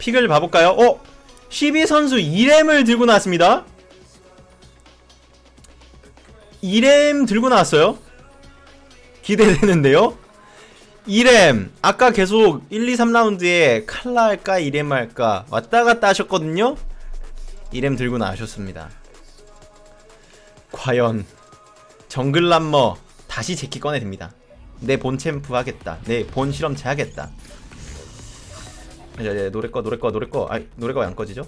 픽을 봐볼까요? 어? 12선수 2렘을 들고 나왔습니다. 2렘 들고 나왔어요. 기대되는데요. 2렘 아까 계속 1, 2, 3라운드에 칼라 할까 2렘 할까 왔다갔다 하셨거든요. 2렘 들고 나오셨습니다. 과연 정글람머 다시 제키 꺼내듭니다. 내 본 챔프 하겠다. 내 본 실험체 하겠다 야, 야, 노래 꺼 노래 꺼 노래 꺼. 아, 노래가 왜 안 꺼지죠?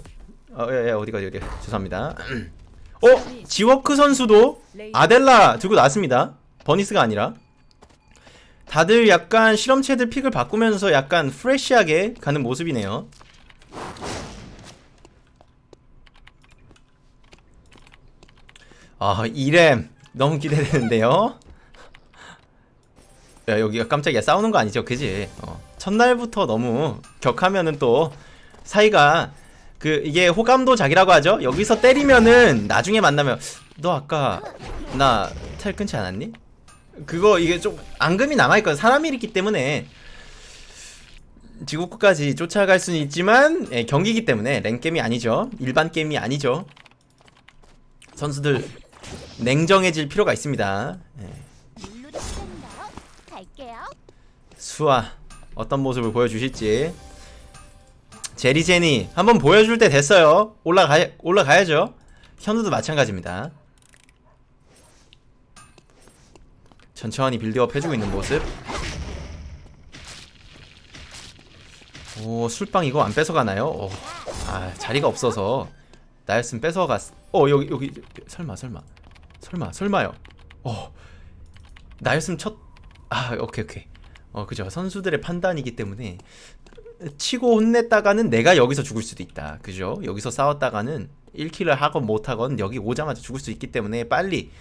어, 예, 예, 어디가 어디 죄송합니다. 어? 지워크 선수도 아델라 들고 나왔습니다. 버니스가 아니라. 다들 약간 실험체들 픽을 바꾸면서 약간 프레쉬하게 가는 모습이네요. 아 이렘 너무 기대되는데요? 야 여기가 깜짝이야. 싸우는 거 아니죠? 그지? 어. 첫날부터 너무 격하면은 또 사이가 그 이게 호감도 작이라고 하죠? 여기서 때리면은 나중에 만나면 너 아까 나 텔 끊지 않았니? 그거 이게 좀 앙금이 남아있거든. 사람이 있기 때문에 지구국까지 쫓아갈 수는 있지만 예, 경기기 때문에 랭게임이 아니죠. 일반 게임이 아니죠. 선수들 냉정해질 필요가 있습니다. 예. 수아 어떤 모습을 보여주실지. 제리제니 한번 보여줄 때 됐어요. 올라가 올라가야죠. 현우도 마찬가지입니다. 천천히 빌드업 해주고 있는 모습. 오 술빵 이거 안 뺏어가나요? 오, 아 자리가 없어서. 나였으면 뺏어갔 어 여기 여기 설마 설마. 설마 설마요. 어 나였으면 첫 아 오케이 오케이 어 그죠. 선수들의 판단이기 때문에 치고 혼냈다가는 내가 여기서 죽을 수도 있다. 그죠. 여기서 싸웠다가는 1킬을 하건 못하건 여기 오자마자 죽을 수 있기 때문에 빨리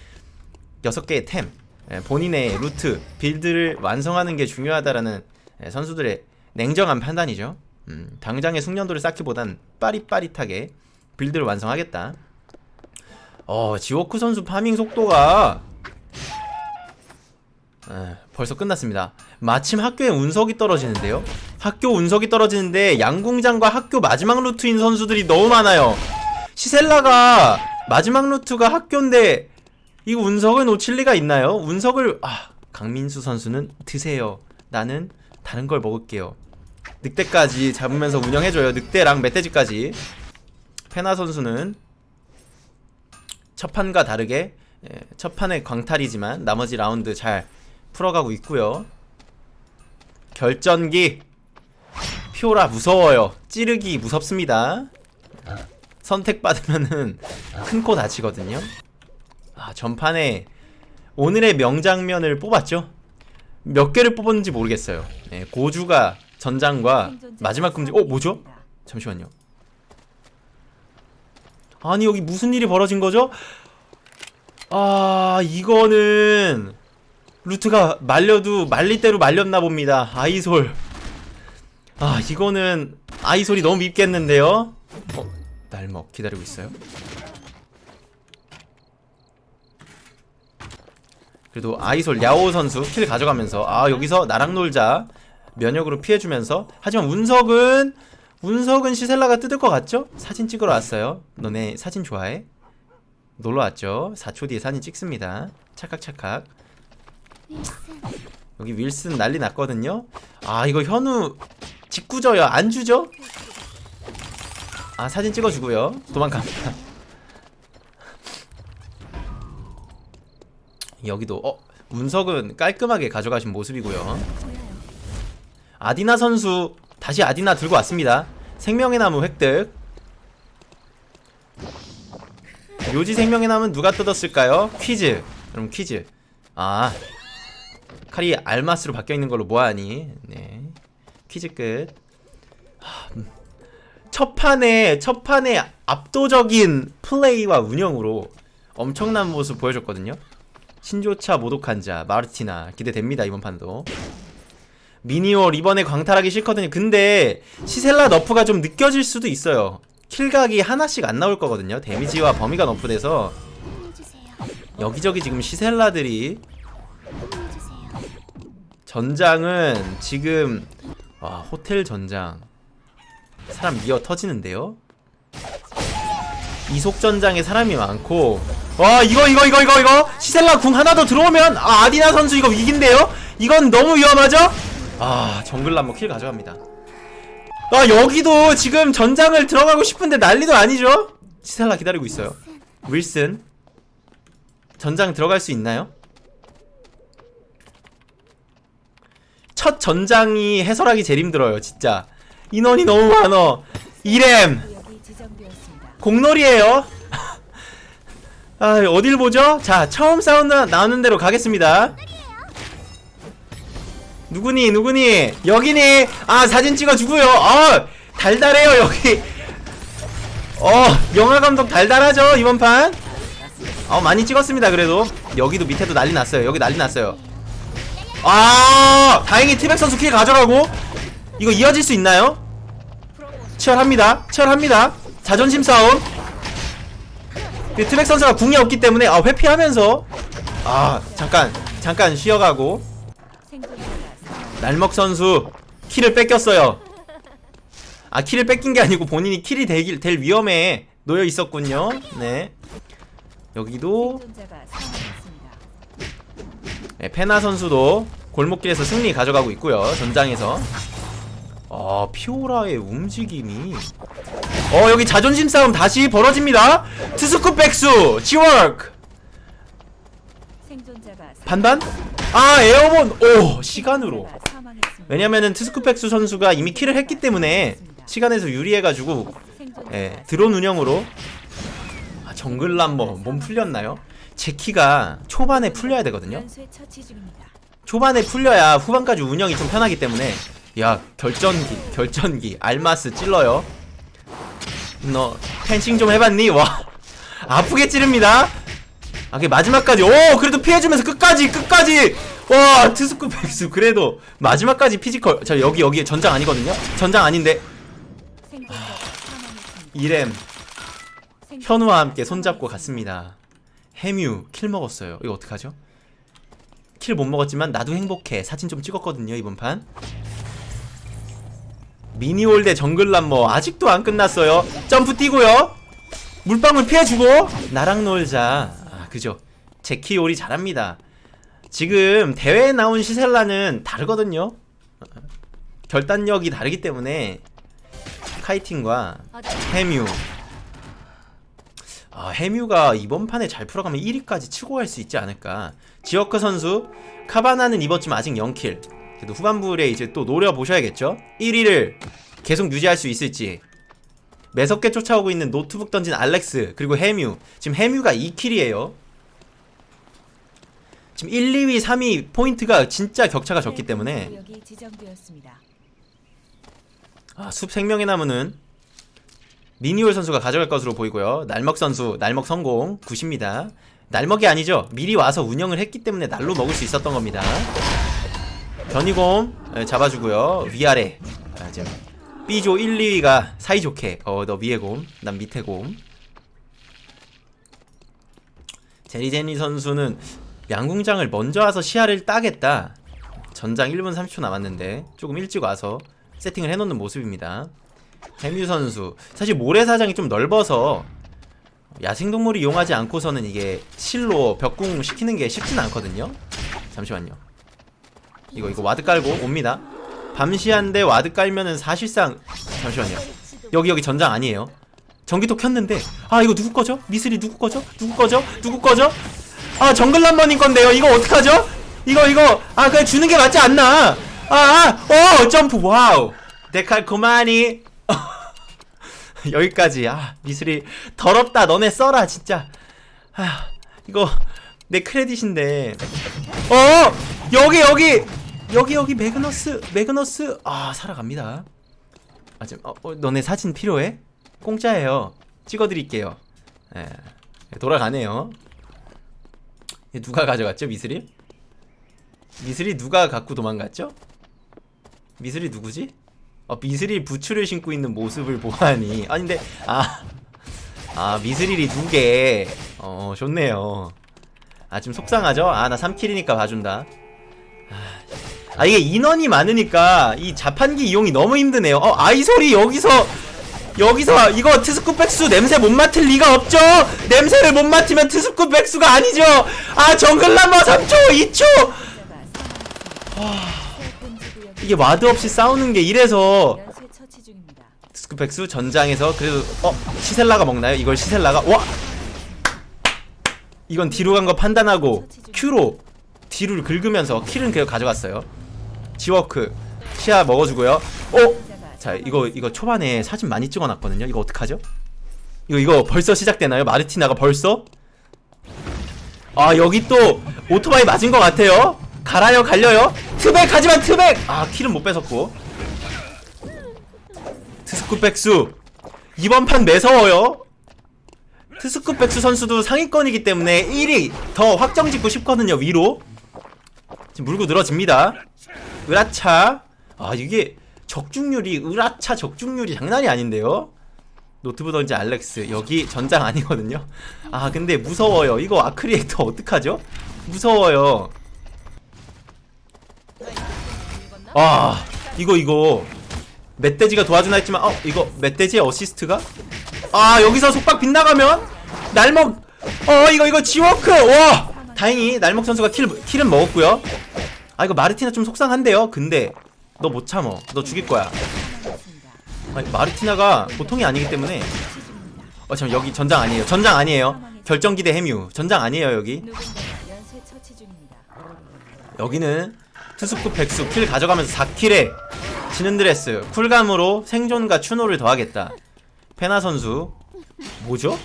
6개의 템 예, 본인의 루트 빌드를 완성하는 게 중요하다라는 예, 선수들의 냉정한 판단이죠. 음, 당장의 숙련도를 쌓기보단 빠릿빠릿하게 build를 완성하겠다. 어 지워크 선수 farming 속도가 에, 벌써 끝났습니다. 마침 학교에 운석이 떨어지는데요. 학교 운석이 떨어지는데 양궁장과 학교 마지막 루트인 선수들이 너무 많아요. 시셀라가 마지막 루트가 학교인데 이 운석을 놓칠 리가 있나요? 운석을 아 강민수 선수는 드세요. 나는 다른 걸 먹을게요. 늑대까지 잡으면서 운영해줘요. 늑대랑 멧돼지까지. 페나 선수는 첫 판과 다르게 예, 첫 판의 광탈이지만 나머지 라운드 잘 풀어가고 있고요. 결전기. 피오라 무서워요. 찌르기 무섭습니다. 선택받으면은 큰 코 다치거든요. 아 전판에 오늘의 명장면을 뽑았죠? 몇 개를 뽑았는지 모르겠어요. 네, 고주가 전장과 마지막 금지. 어 뭐죠? 잠시만요. 아니 여기 무슨 일이 벌어진 거죠? 아 이거는 루트가 말려도 말릴 대로 말렸나 봅니다. 아이솔. 아 이거는 아이솔이 너무 밉겠는데요? 어? 날먹 기다리고 있어요? 그래도 아이솔 야오 선수 킬 가져가면서 아 여기서 나랑 놀자. 면역으로 피해주면서. 하지만 운석은 운석은 시셀라가 뜯을 것 같죠? 사진 찍으러 왔어요. 너네 사진 좋아해? 놀러 왔죠. 4초 뒤에 사진 찍습니다. 찰칵찰칵 여기 윌슨 난리 났거든요. 아 이거 현우 직구져요 안 주죠? 아 사진 찍어주고요. 도망갑니다. 여기도 어 운석은 깔끔하게 가져가신 모습이고요. 아디나 선수 다시 아디나 들고 왔습니다. 생명의 나무 획득. 묘지 생명의 나무는 누가 뜯었을까요? 퀴즈. 그럼 퀴즈. 아 칼이 알마스로 바뀌어있는 걸로 뭐하니? 네. 퀴즈 끝. 음. 첫 판에 첫 판에 압도적인 플레이와 운영으로 엄청난 모습 보여줬거든요. 신조차 모독한 자 마르티나. 기대됩니다 이번 판도. 미니올 이번에 광탈하기 싫거든요. 근데 시셀라 너프가 좀 느껴질 수도 있어요. 킬각이 하나씩 안 나올 거거든요. 데미지와 범위가 너프돼서. 여기저기 지금 시셀라들이 전장은 지금 와 호텔 전장. 사람 미어 터지는데요? 이속 전장에 사람이 많고. 와 이거 이거 이거 이거 이거! 시셀라 궁 하나 더 들어오면 아, 아디나 선수 이거 위기인데요? 이건 너무 위험하죠? 아 정글람모 킬 가져갑니다. 아 여기도 지금 전장을 들어가고 싶은데 난리도 아니죠? 시셀라 기다리고 있어요. 윌슨 전장 들어갈 수 있나요? 첫 전장이 해설하기 제일 힘들어요 진짜. 인원이 너무 많어 이렘. 공놀이에요. 아 어딜 보죠? 자 처음 사운드 나오는 대로 가겠습니다. 누구니 누구니? 여기니? 아 사진 찍어주고요. 어 달달해요 여기. 어 영화감독 달달하죠 이번 판? 어 많이 찍었습니다 그래도. 여기도 밑에도 난리 났어요. 여기 난리 났어요 아 다행히 티백 선수 kill 가져가고 이거 이어질 수 있나요? 치열합니다. 치열합니다. 자존심 싸움. 트백 선수가 궁이 없기 때문에 아 회피하면서. 아 잠깐 잠깐 쉬어가고. 날먹 선수 kill을 뺏겼어요. 아 kill을 뺏긴 게 아니고 본인이 kill이 되길 될 위험에 놓여 있었군요. 네. 여기도 생존자가 사망했습니다. 네, 페나 선수도 골목길에서 승리 가져가고 있고요 전장에서 아 피오라의 움직임이 어 여기 자존심 싸움 다시 벌어집니다 투스쿠 백수 사망- 반반? 아 에어본 오 시간으로. 왜냐면은 트스쿠펙수 선수가 이미 킬을 했기 때문에 시간에서 유리해가지고 예, 드론 운영으로 아, 정글람머 몸 풀렸나요? 제 키가 초반에 풀려야 되거든요. 초반에 풀려야 후반까지 운영이 좀 편하기 때문에. 야 결전기 결전기 알마스 찔러요. 너 펜싱 좀 해봤니? 와 아프게 찌릅니다. 아 그게 마지막까지. 오 그래도 피해주면서 끝까지 끝까지. 와 트스쿠 백수. 그래도 마지막까지 피지컬. 저 여기 여기 전장 아니거든요. 전장 아닌데. 이렘. 현우와 함께 손잡고. 갔습니다 해뮤 킬 먹었어요. 이거 어떡하죠? 킬 못 먹었지만 나도 행복해. 사진 좀 찍었거든요 이번 판. 미니올 대 정글람머. 아직도 안 끝났어요. 점프 뛰고요. 물방울 피해주고. 나랑 놀자. 아 그죠. 제키올이 잘합니다. 지금 대회에 나온 시셀라는 다르거든요. 결단력이 다르기 때문에 kiting과 해뮤 아, 해뮤가 이번 판에 잘 풀어가면 1위까지 치고 갈 수 있지 않을까. 지어크 선수, 카바나는 이번쯤 아직 0kill. 그래도 후반부에 이제 또 노려보셔야겠죠? 1위를 계속 유지할 수 있을지. 매섭게 쫓아오고 있는 노트북 던진 알렉스, 그리고 해뮤. 지금 해뮤가 2kill이에요. 지금 1, 2위, 3위 포인트가 진짜 격차가 적기 때문에 지정되었습니다. 아, 숲 생명의 나무는 미니올 선수가 가져갈 것으로 보이고요. 날먹 선수 날먹 성공 9입니다. 날먹이 아니죠. 미리 와서 운영을 했기 때문에 날로 먹을 수 있었던 겁니다. 변이곰 예, 잡아주고요. 위아래 아, 지금 B조 1, 2위가 사이좋게 어 너 위에 곰, 난 밑에 곰. 제리제니 선수는 양궁장을 먼저 와서 시야를 따겠다. 전장 1분 30초 남았는데 조금 일찍 와서 세팅을 해놓는 모습입니다. 해뮤 선수 사실 모래사장이 좀 넓어서 야생동물을 이용하지 않고서는 이게 실로 벽궁 시키는 게 쉽진 않거든요. 잠시만요. 이거 이거 ward 깔고 옵니다. 밤시한데 ward 깔면은 사실상 잠시만요. 여기 여기 전장 아니에요. 전기톱 켰는데 아 이거 누구 거죠? mithril 누구 거죠? 누구 거죠? 누구 거죠? 아 정글람머님 건데요. 이거 어떡하죠? 이거 이거 아 그냥 주는 게 맞지 않나? 아어 점프 wow 데칼코마니 여기까지. 아 mithril 더럽다. 너네 써라 진짜. 아 이거 내 credit인데. 어? 여기 여기! 여기 여기 매그너스 매그너스. 아 살아갑니다. 아 지금 어, 어 너네 사진 필요해? 공짜예요. 찍어드릴게요. 예 돌아가네요. 얘 누가 가져갔죠 미스리 미스리 누가 갖고 도망갔죠? 미스리 누구지 어, 미스릴 부츠를 신고 있는 모습을 보아하니 아니 근데 아, 아 미스릴이 두개. 어 좋네요. 아좀 속상하죠? 아 나 3킬이니까 봐준다. 아, 아 이게 인원이 많으니까 이 자판기 이용이 너무 힘드네요. 어 아이소리 여기서 여기서 이거 트스쿠 백수 냄새 못 맡을 리가 없죠? 냄새를 못 맡으면 트스쿠 백수가 아니죠? 아 정글라마 3초 2초! 생 이 이게 ward 없이 싸우는 게 이래서 연쇄 처치 중입니다. 트스쿠 백수 전장에서 그래도 어 시셀라가 먹나요? 이걸 시셀라가? 와! 이건 뒤로 간 거 판단하고 Q로 뒤를 긁으면서 킬은 그냥 가져갔어요. 지워크 시야 먹어주고요. 어? 자 이거 이거 초반에 사진 많이 찍어놨거든요. 이거 어떡하죠? 이거 이거 벌써 시작되나요? 마르티나가 벌써? 아 여기 또 오토바이 맞은 것 같아요 갈아요 갈려요? 트백 하지만 트백! 아 킬은 못 뺏었고. 트스쿠 백수. 이번 판 매서워요. 트스쿠 백수 선수도 상위권이기 때문에 1위 더 확정 짓고 싶거든요 위로. 지금 물고 늘어집니다. 으라차. 아 이게 적중률이 으라차 적중률이 장난이 아닌데요? 노트북 던지 알렉스. 여기 전장 아니거든요. 아 근데 무서워요. 이거 아크리에이터 어떡하죠? 무서워요 아 이거 이거. 멧돼지가 도와주나 했지만 어 이거 멧돼지의 어시스트가? 아 여기서 속박 빗나가면? 날먹 어 이거 이거 지워크! 와! 다행히 날먹 선수가 kill, kill은 먹었고요. 아 이거 마르티나 좀 속상한데요. 근데 너 못 참어. 너 죽일 거야. 아니, 마르티나가 보통이 아니기 때문에. 어 잠깐 여기 전장 아니에요. 전장 아니에요. 결정기대 해뮤. 전장 아니에요 여기. 여기는 투스쿠 백수 킬 가져가면서 4킬에 지는 드레스 쿨감으로 생존과 추노를 더하겠다 페나 선수 뭐죠?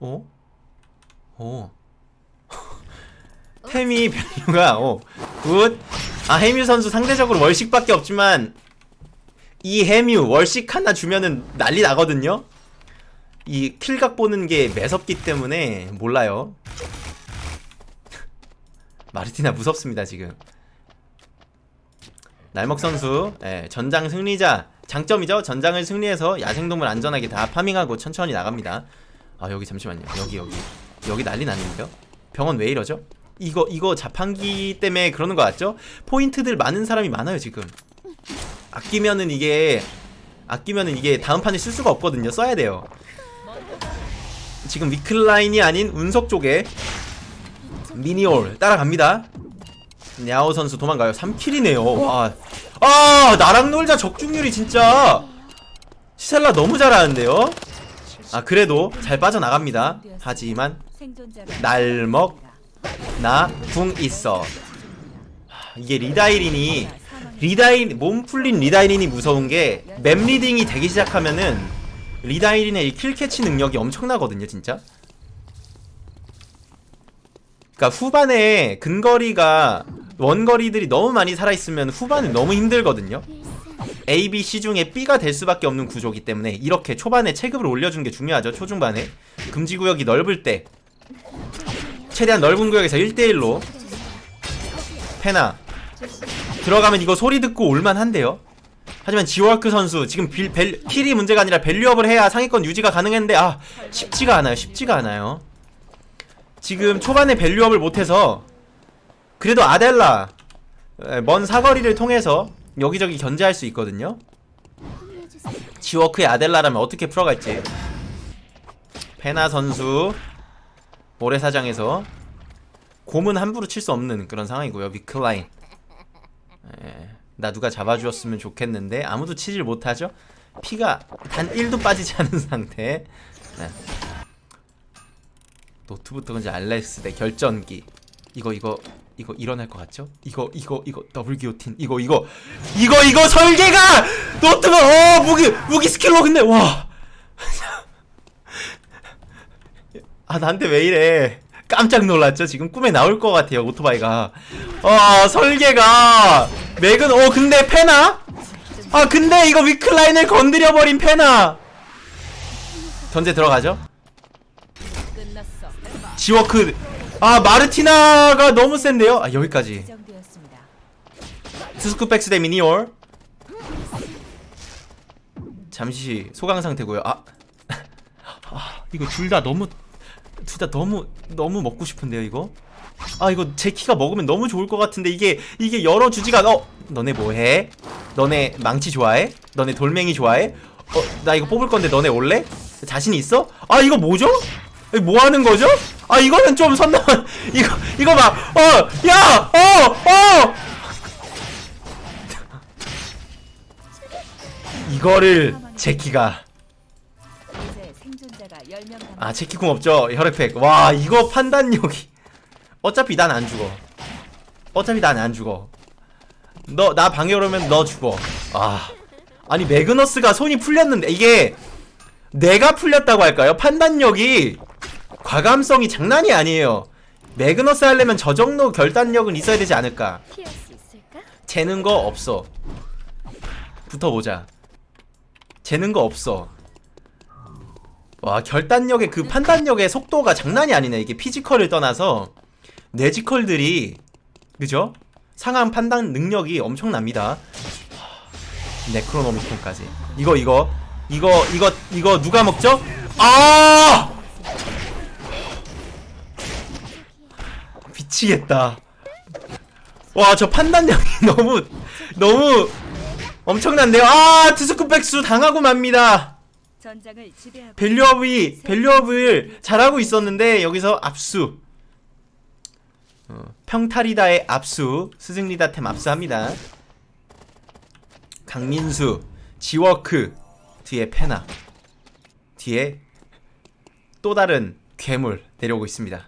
어? 어 태미 밸류가 어 굿. 아 해뮤 선수 상대적으로 월식밖에 없지만 이 해뮤 월식 하나 주면은 난리 나거든요 이 kill각 보는 게 매섭기 때문에 몰라요 마르티나 무섭습니다 지금. 날먹 선수 예, 전장 승리자 장점이죠? 전장을 승리해서 야생동물 안전하게 다 farming하고 천천히 나갑니다. 아 여기 잠시만요. 여기 여기. 여기 난리 났는데요? 병원 왜 이러죠? 이거 이거 자판기 때문에 그러는 거 같죠? 포인트들 많은 사람이 많아요 지금. 아끼면은 이게 아끼면은 이게 다음 판에 쓸 수가 없거든요. 써야 돼요. 지금 위클라인이 아닌 운석 쪽에 미니올 따라갑니다. 냐오 선수 도망가요. 3킬이네요. 와. 아, 나랑 놀자 적중률이 진짜 시셀라 너무 잘하는데요. 아, 그래도 잘 빠져나갑니다. 하지만 날먹. 나 궁 있어. 하, 이게 리다이린이 리다인 몸 풀린 리다이린이 무서운 게 map reading이 되기 시작하면은 리다이린의 이 kill catch 능력이 엄청나거든요, 진짜. 그러니까 후반에 근거리가 원거리들이 너무 많이 살아있으면 후반은 너무 힘들거든요. A, B, C 중에 B가 될 수밖에 없는 구조기 때문에 이렇게 초반에 체급을 올려주는 게 중요하죠. 초중반에 금지구역이 넓을 때 최대한 넓은 구역에서 1대1로 페나 들어가면 이거 소리 듣고 올만한데요. 하지만 지워크 선수 지금 빌, 벨, kill이 문제가 아니라 value up을 해야 상위권 유지가 가능했는데 아 쉽지가 않아요. 쉽지가 않아요. 지금 초반에 value up을 못해서 그래도 아델라 에, 먼 사거리를 통해서 여기저기 견제할 수 있거든요. 지워크의 아델라라면 어떻게 풀어갈지 페나 선수 모래사장에서 곰은 함부로 칠 수 없는 그런 상황이고요. 위클라인 에, 나 누가 잡아주었으면 좋겠는데 아무도 치질 못하죠. 피가 단 1도 빠지지 않은 상태 네. 노트부터 이제 알렉스 대 결전기 이거 이거 이거 일어날 것 같죠? 이거 이거 이거 double guillotine 이거 이거 이거 이거 설계가 노트북 어 무기 무기 skill로 근데 와. 아 나한테 왜 이래? 깜짝 놀랐죠? 지금 꿈에 나올 것 같아요 오토바이가. 어 설계가 맥은 어 근데 페나? 아 근데 이거 위클라인을 건드려 버린 페나. 견제 들어가죠? 지워크 아 마르티나가 너무 센데요 아 여기까지. 투스쿠백스 대 미니올 잠시 소강 상태고요 아, 아 이거 둘 다 너무 둘 다 너무 너무 먹고 싶은데요 이거 아 이거 제 키가 먹으면 너무 좋을 것 같은데 이게 이게 열어주지가 않아 어 너네 뭐해? 너네 망치 좋아해? 너네 돌멩이 좋아해? 어나 이거 뽑을 건데 너네 올래? 자신 있어? 아 이거 뭐죠? 뭐 하는 거죠? 아 이거는 좀 선 넘은 이거 이거 막어야어어! 이거를 제키가. 이제 생존자가 10명 남았습니다. 아 제키 궁 없죠? 혈액팩. 와 이거 판단력이. 어차피 난 안 죽어. 어차피 난 안 죽어. 너 나 방에 오면 너 죽어. 아. 아니 매그너스가 손이 풀렸는데 이게 내가 풀렸다고 할까요? 판단력이 과감성이 장난이 아니에요. 매그너스 하려면 저 정도 결단력은 있어야 되지 않을까? 재는 거 없어. 붙어보자. 재는 거 없어. 와 결단력의 그 판단력의 속도가 장난이 아니네. 이게 physical을 떠나서. 뇌지컬들이 그죠? 상황 판단 능력이 엄청납니다. 하, 네크로노미콘까지. 이거 이거. 이거 이거 이거 누가 먹죠? 아 미치겠다. 와 저 판단력이 너무 너무 엄청난데요. 아 투스쿠 백수 당하고 맙니다. 밸류업이 밸류업을 잘하고 있었는데 여기서 압수. 어, 평타리다의 압수 스승리다템 압수합니다. 강민수 지워크 뒤에 페나 뒤에 또 다른 괴물 내려오고 있습니다.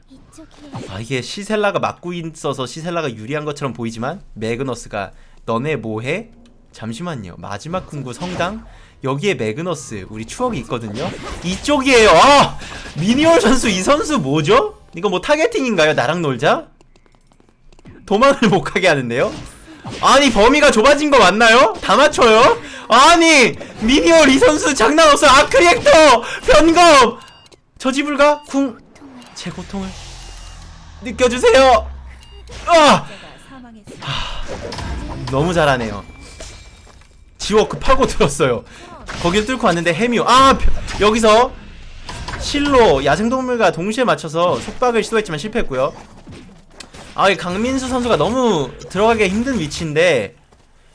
아 이게 시셀라가 막고 있어서 시셀라가 유리한 것처럼 보이지만 매그너스가 너네 뭐해? 잠시만요 마지막 궁구 성당 여기에 매그너스 우리 추억이 있거든요 이쪽이에요 아 미니올 선수 이 선수 뭐죠? 이거 뭐 타겟팅인가요? 나랑 놀자? 도망을 못 가게 하는데요? 아니 범위가 좁아진 거 맞나요? 다 맞춰요? 아니 미니올 이 선수 장난 없어 아크리액터 변검 저지불가 궁제 고통을 느껴주세요. 아 사망했습니다. 너무 잘하네요. 지워크 파고 들었어요. 거길 뚫고 왔는데 해뮤 아 벼- 여기서 실로 야생동물과 동시에 맞춰서 속박을 시도했지만 실패했고요. 아 이 강민수 선수가 너무 들어가기 힘든 위치인데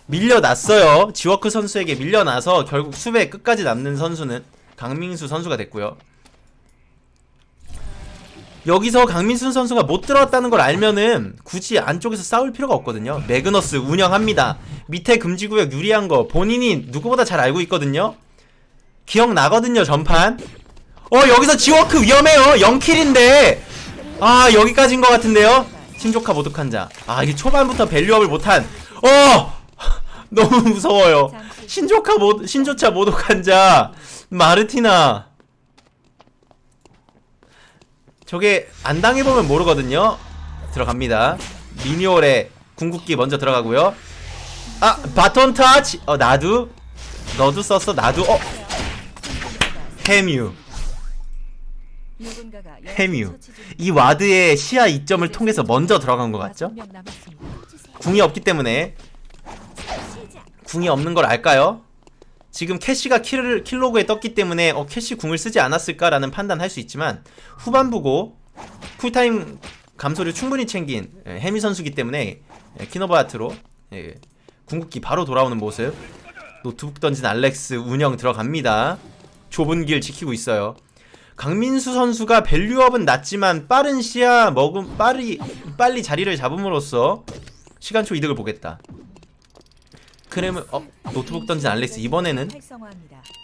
밀려났어요. 지워크 선수에게 밀려나서 결국 수배 끝까지 남는 선수는 강민수 선수가 됐고요. 여기서 강민순 선수가 못 들어왔다는 걸 알면은 굳이 안쪽에서 싸울 필요가 없거든요. 매그너스 운영합니다. 밑에 금지구역 유리한 거 본인이 누구보다 잘 알고 있거든요. 기억나거든요, 전판. 어, 여기서 지워크 위험해요. 0킬인데. 아, 여기까지인 것 같은데요. 신조카 모독한 자. 아, 이게 초반부터 밸류업을 못한. 어! 너무 무서워요. 신조카 모, 신조차 모독한 자. 마르티나. 저게 안 당해보면 모르거든요. 들어갑니다. 미니올의 궁극기 먼저 들어가고요. 아 바톤 터치! 어 나도 너도 썼어 나도 어? 해뮤. 해뮤. 이 와드의 시야 이점을 통해서 먼저 들어간 것 같죠? 궁이 없기 때문에. 궁이 없는 걸 알까요? 지금 캐시가 kill, kill log에 떴기 때문에 어 캐시 궁을 쓰지 않았을까라는 판단할 수 있지만 후반부고 쿨타임 감소를 충분히 챙긴 예, 해미 선수기 때문에 예, 키노바트로 예, 궁극기 바로 돌아오는 모습. 노트북 던진 알렉스 운영 들어갑니다. 좁은 길 지키고 있어요. 강민수 선수가 value up은 낮지만 빠른 시야 먹음 빠리 빨리 자리를 잡음으로써 시간초 이득을 보겠다. 그러면 어 노트북 던진 알렉스 이번에는.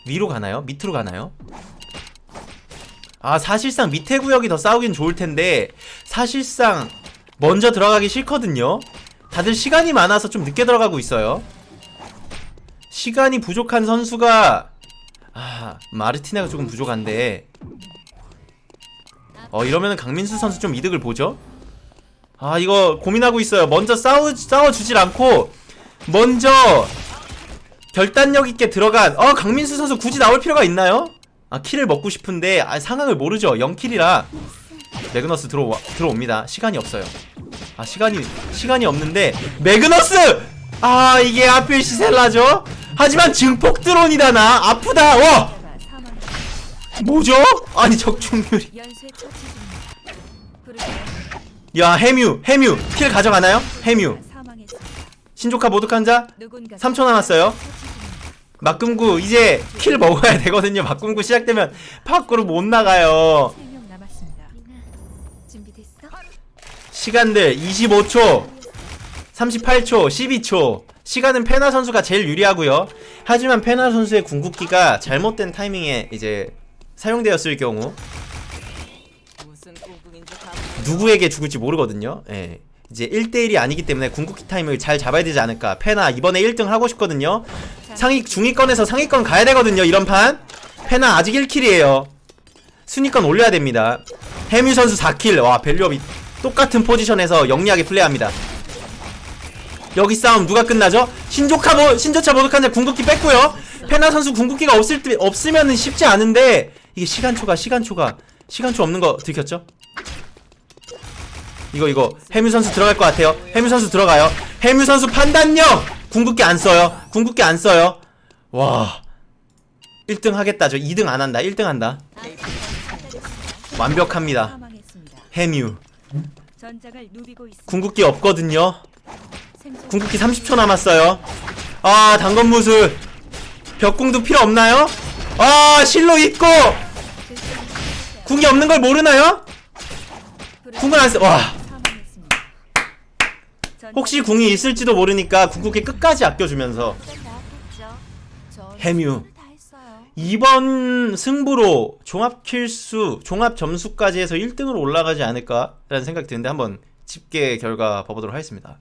위로 가나요? 밑으로 가나요? 아 사실상 밑에 구역이 더 싸우긴 좋을 텐데 사실상 먼저 들어가기 싫거든요. 다들 시간이 많아서 좀 늦게 들어가고 있어요. 시간이 부족한 선수가 아 마르티네가 조금 부족한데 어 이러면은 강민수 선수 좀 이득을 보죠. 아 이거 고민하고 있어요. 먼저 싸우 싸워주질 않고 먼저 결단력 있게 들어간 어 강민수 선수 굳이 나올 필요가 있나요? 아 킬을 먹고 싶은데 아, 상황을 모르죠 0킬이라 매그너스 들어와, 들어옵니다 시간이 없어요 아 시간이 시간이 없는데 매그너스 아 이게 하필 시셀라죠 하지만 증폭 드론이다 나 아프다 와. 뭐죠? 아니 적중률이 야 해뮤 해뮤 킬 가져가나요? 해뮤. 신조카 모독 환자? 누군가 3초 남았어요? 막금구 이제 킬 먹어야 되거든요. 막금구 시작되면 밖으로 못 나가요. 3명 남았습니다. 리나, 준비됐어? 시간들 25초 38초 12초. 시간은 페나 선수가 제일 유리하고요. 하지만 페나 선수의 궁극기가 잘못된 타이밍에 이제 사용되었을 경우 누구에게 죽을지 모르거든요. 예. 이제 1대1이 아니기 때문에 궁극기 타이밍을 잘 잡아야 되지 않을까. 페나 이번에 1등 하고 싶거든요. 상위 중위권에서 상위권 가야 되거든요 이런 판. 페나 아직 1kill이에요. 순위권 올려야 됩니다. 해뮤 선수 4kill. 와 value up이 똑같은 포지션에서 영리하게 플레이합니다. 여기 싸움 누가 끝나죠? 신조차 모, 신조차 모독한 자 궁극기 뺐고요. 페나 선수 궁극기가 없을 때 없으면은 쉽지 않은데 이게 시간초가 시간초가 시간 초 없는 거 들켰죠? 이거 이거 해뮤 선수 들어갈 것 같아요. 해뮤 선수 들어가요. 해뮤 선수 판단력 궁극기 안 써요. 궁극기 안 써요. 와 1등 하겠다. 저 2등 안 한다. 1등 한다. 완벽합니다. 해뮤. 궁극기 없거든요. 궁극기 30초 남았어요. 아 당건무술 벽궁도 필요 없나요? 아 실로 있고 궁이 없는 걸 모르나요? 궁을 안 써. 와 혹시 궁이 있을지도 모르니까 궁극기 끝까지 아껴주면서 해뮤. 이번 승부로 종합 킬수, 종합 점수까지 해서 1등으로 올라가지 않을까라는 생각이 드는데 한번 집계 결과 봐보도록 하겠습니다.